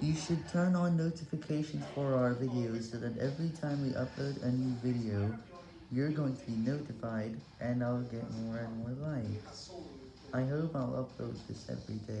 You should turn on notifications for our videos so that every time we upload a new video, you're going to be notified and I'll get more and more likes. I hope I'll upload this every day.